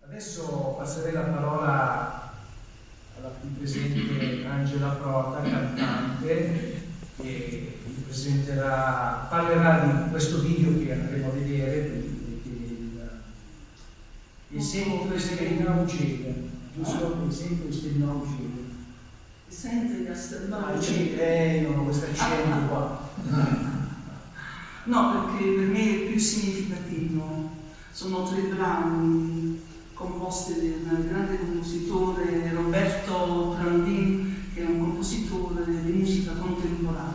Adesso passerei la parola alla qui presente Angela Prota, cantante, che vi presenterà, parlerà di questo video che andremo a vedere, il, il seguito esterno uccide, giusto? Il seguito esterno uccide. Sente che sterno uccide? Eh, non ho questo accento qua. No, perché per me è più significativo. Sono tre brani composte da un grande compositore Roberto Prandin, che è un compositore di musica contemporanea.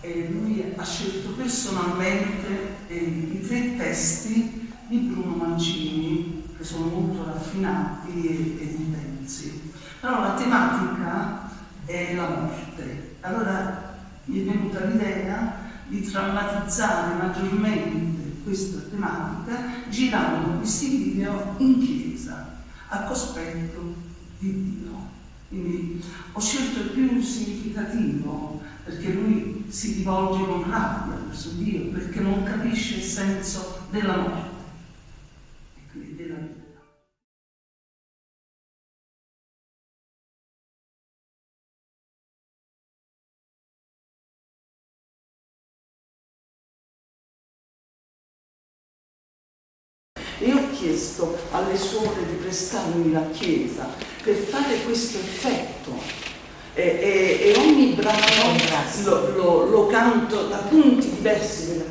E lui ha scelto personalmente eh, i tre testi di Bruno Mancini, che sono molto raffinati e, e intensi. Però la tematica è la morte. Allora mi è venuta l'idea di drammatizzare maggiormente questa tematica girando questi video in chiesa a cospetto di Dio. Quindi ho scelto il più significativo perché lui si rivolge con rabbia verso Dio, perché non capisce il senso della morte chiesto alle suore di prestarmi la chiesa per fare questo effetto. E, e, e ogni brano. lo, lo, lo canto da punti diversi della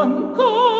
ancora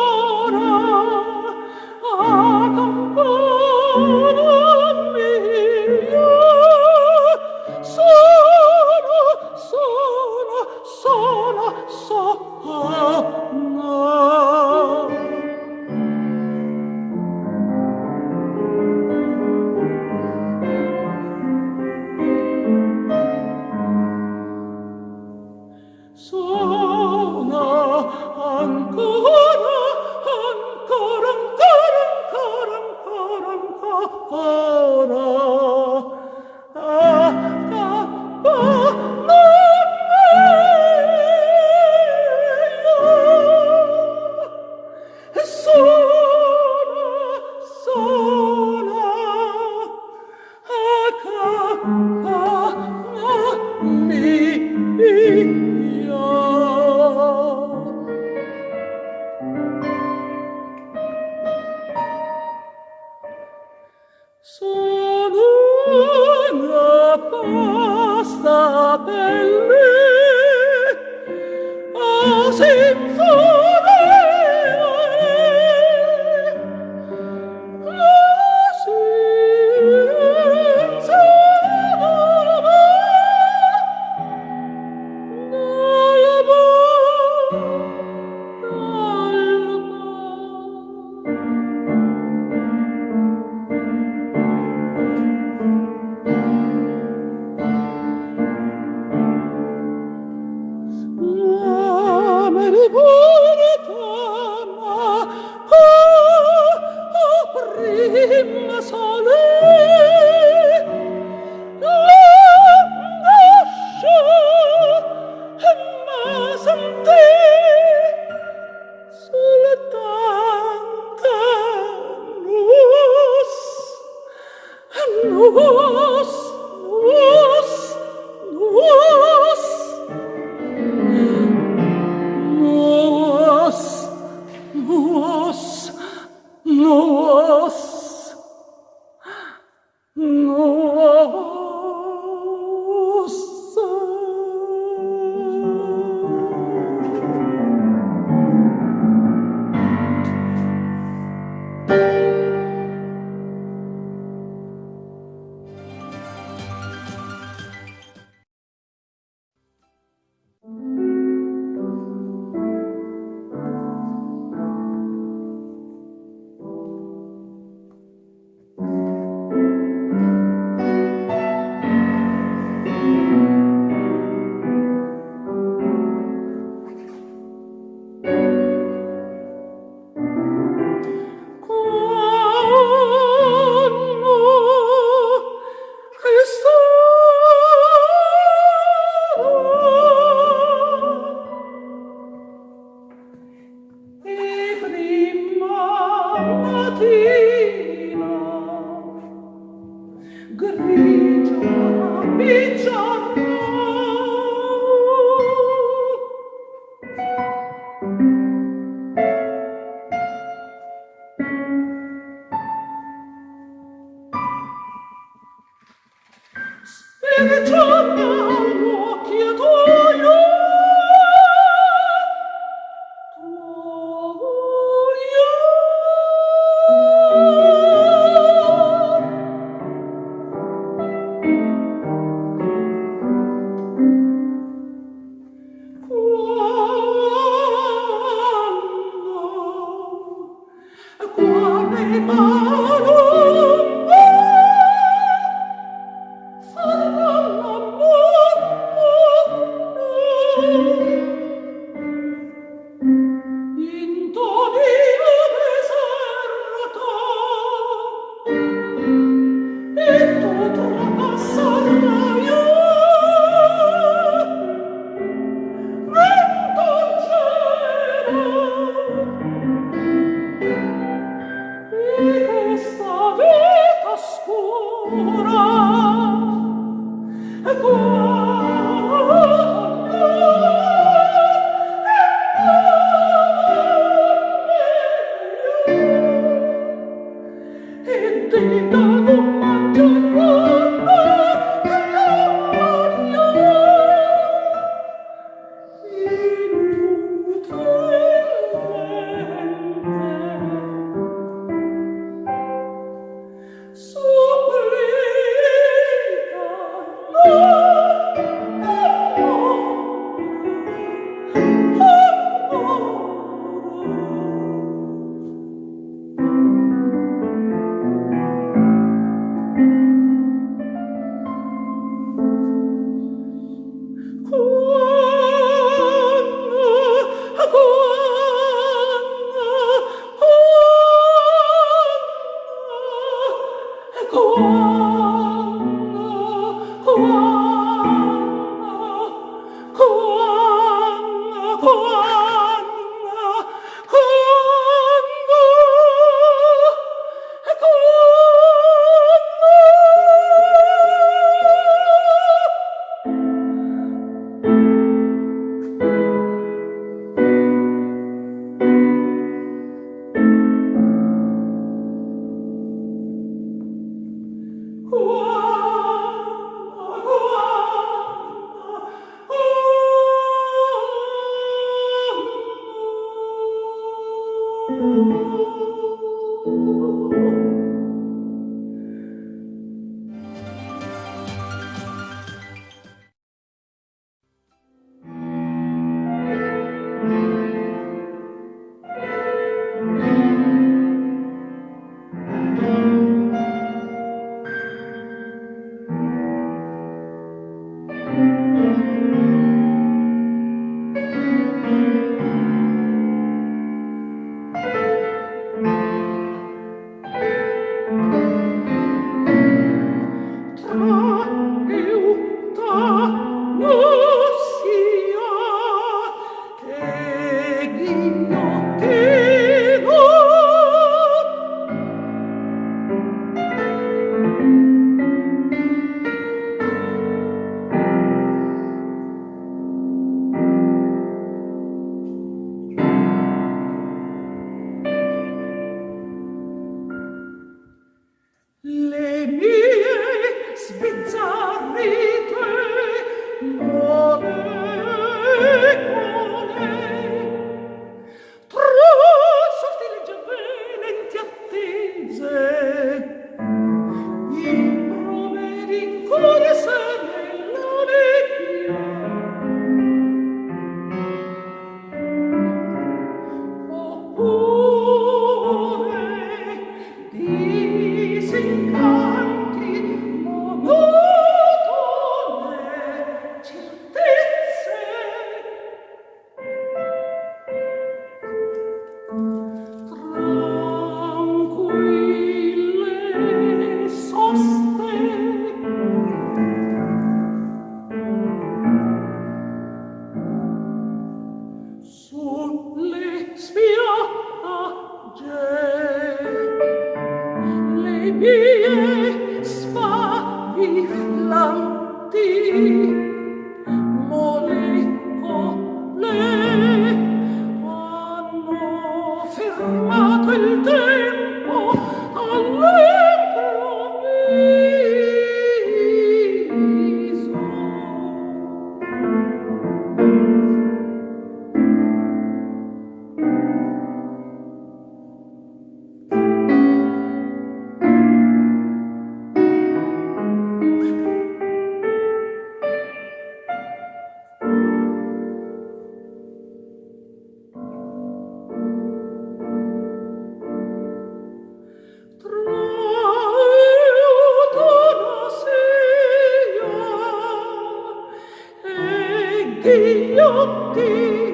io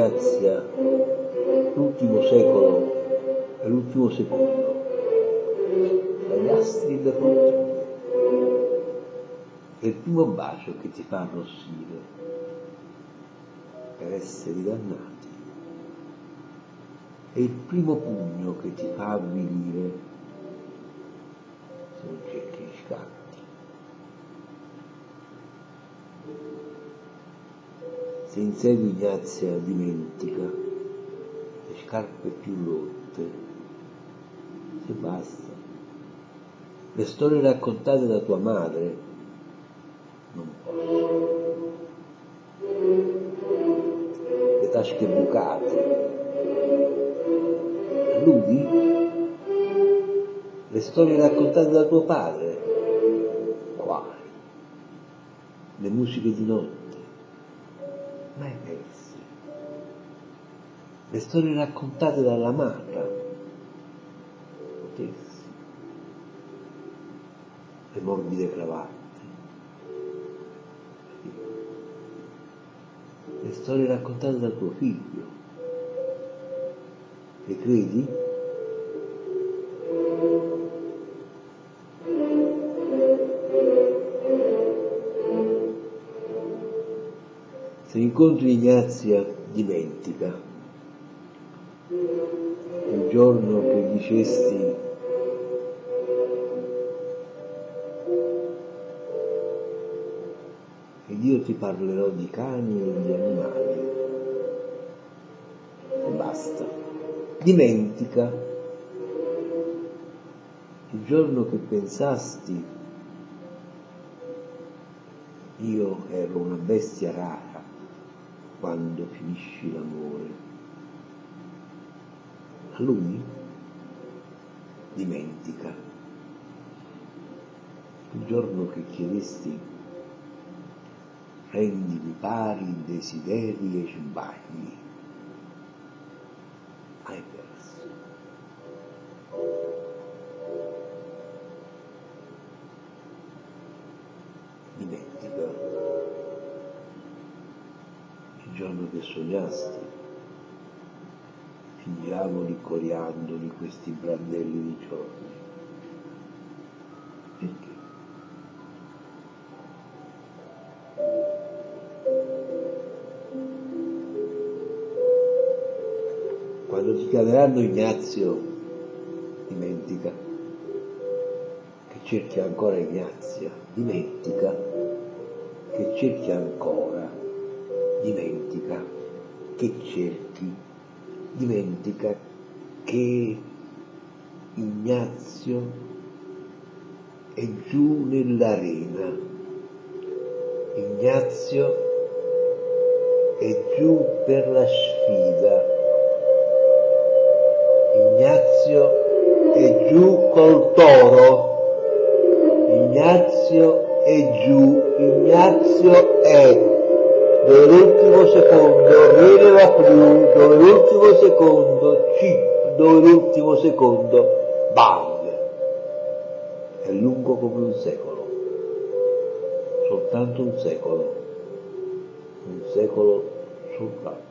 Ignazia l'ultimo secolo e l'ultimo secondo, dagli astri del rottino, è il primo bacio che ti fa arrossire per essere dannati, è il primo pugno che ti fa avvilire se non cerchi gli scatti. Se in sé Ignazia dimentica le scarpe più rotte, se basta. Le storie raccontate da tua madre non posso. Le tasche bucate. Alludi? Le storie raccontate da tuo padre? Quali? Le musiche di notte? Mai perse. Le storie raccontate dall'amata? Potessi. Le morbide cravatte? Le storie raccontate da tuo figlio? Le credi? Se incontri Ignazia, dimentica. Il giorno che dicesti ed io ti parlerò di cani e di animali. E basta. Dimentica il giorno che pensasti io ero una bestia rara quando finisci l'amore. A lui dimentica il giorno che chiedesti rendimi pari desideri e sbagli. Sognasti, fingiamo coriandoli questi brandelli di giorni. Perché? Quando ti chiameranno Ignazio, dimentica che cerchi ancora Ignazia, dimentica che cerchi ancora, dimentica che cerchi, dimentica che Ignazio è giù nell'arena, Ignazio è giù per la sfida. Ignazio è giù col toro, Ignazio è giù, Ignazio è dove secondo rileva più, dove l'ultimo secondo chip, dove l'ultimo secondo bang. È lungo come un secolo, soltanto un secolo, un secolo sul fatto.